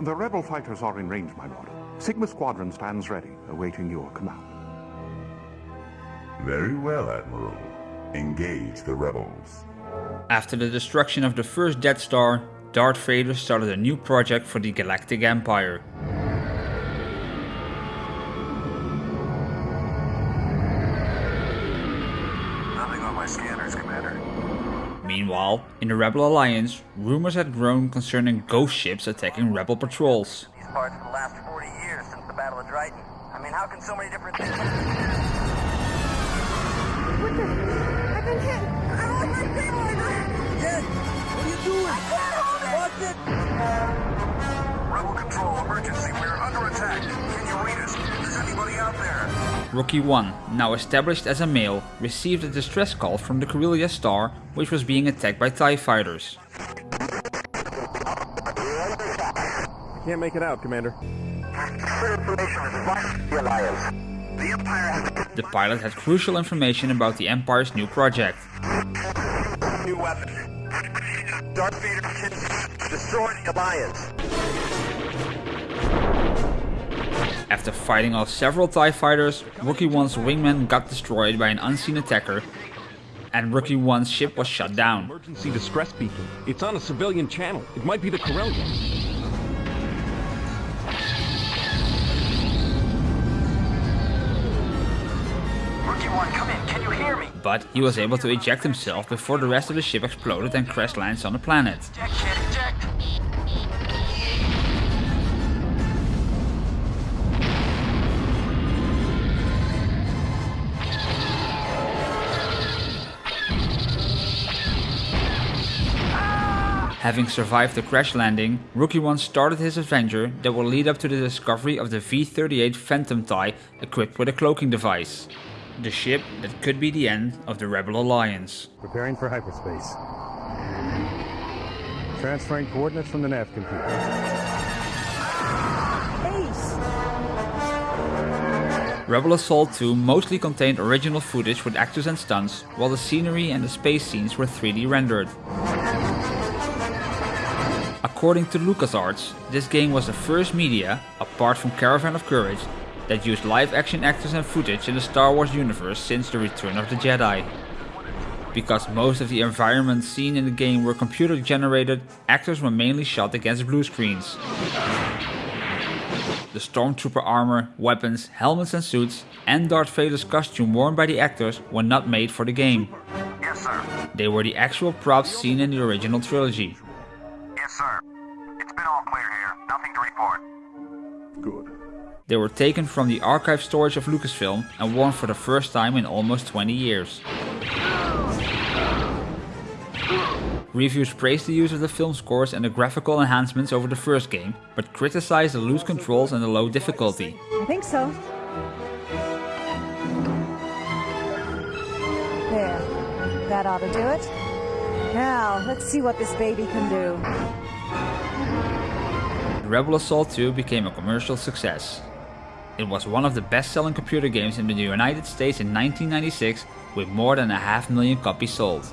The rebel fighters are in range, my lord. Sigma Squadron stands ready, awaiting your command. Very well, Admiral. Engage the rebels. After the destruction of the first Death Star, Darth Vader started a new project for the Galactic Empire. Nothing on my scanners, Commander. Meanwhile, in the Rebel Alliance, rumors had grown concerning ghost ships attacking Rebel patrols. These parts for the last 40 years since the Battle of Dreighton. I mean, how can so many different things... What the? I've been hit. I lost my stabilizer. Jen, what are you doing? I can't hold it. Watch it! Rebel Control, emergency. We're under attack. Rookie 1, now established as a male, received a distress call from the Corellia star, which was being attacked by TIE fighters. I can't make it out, Commander. the Alliance. The Empire has The pilot had crucial information about the Empire's new project. a new weapon. Darth Vader can destroy the Alliance. After fighting off several TIE fighters, Rookie 1's wingman got destroyed by an unseen attacker, and Rookie 1's ship was shut down. Emergency distress beacon. It's on a civilian channel. It might be the Corellia. Rookie One, come in. Can you hear me? But he was able to eject himself before the rest of the ship exploded and crash lands on the planet. Having survived the crash landing, Rookie 1 started his adventure that will lead up to the discovery of the V-38 Phantom TIE equipped with a cloaking device. The ship that could be the end of the Rebel Alliance. Preparing for hyperspace. Transferring coordinates from the nav computer. Ace. Rebel Assault 2 mostly contained original footage with actors and stunts, while the scenery and the space scenes were 3D rendered. According to LucasArts, this game was the first media, apart from Caravan of Courage, that used live action actors and footage in the Star Wars universe since the Return of the Jedi. Because most of the environments seen in the game were computer generated, actors were mainly shot against blue screens. The stormtrooper armor, weapons, helmets and suits, and Darth Vader's costume worn by the actors were not made for the game. Yes, sir. They were the actual props seen in the original trilogy. They were taken from the archive storage of Lucasfilm and worn for the first time in almost 20 years. Reviews praised the use of the film scores and the graphical enhancements over the first game, but criticized the loose controls and the low difficulty. I think so. There. That ought to do it. Now, let's see what this baby can do. Rebel Assault 2 became a commercial success. It was one of the best-selling computer games in the United States in 1996 with more than a half million copies sold.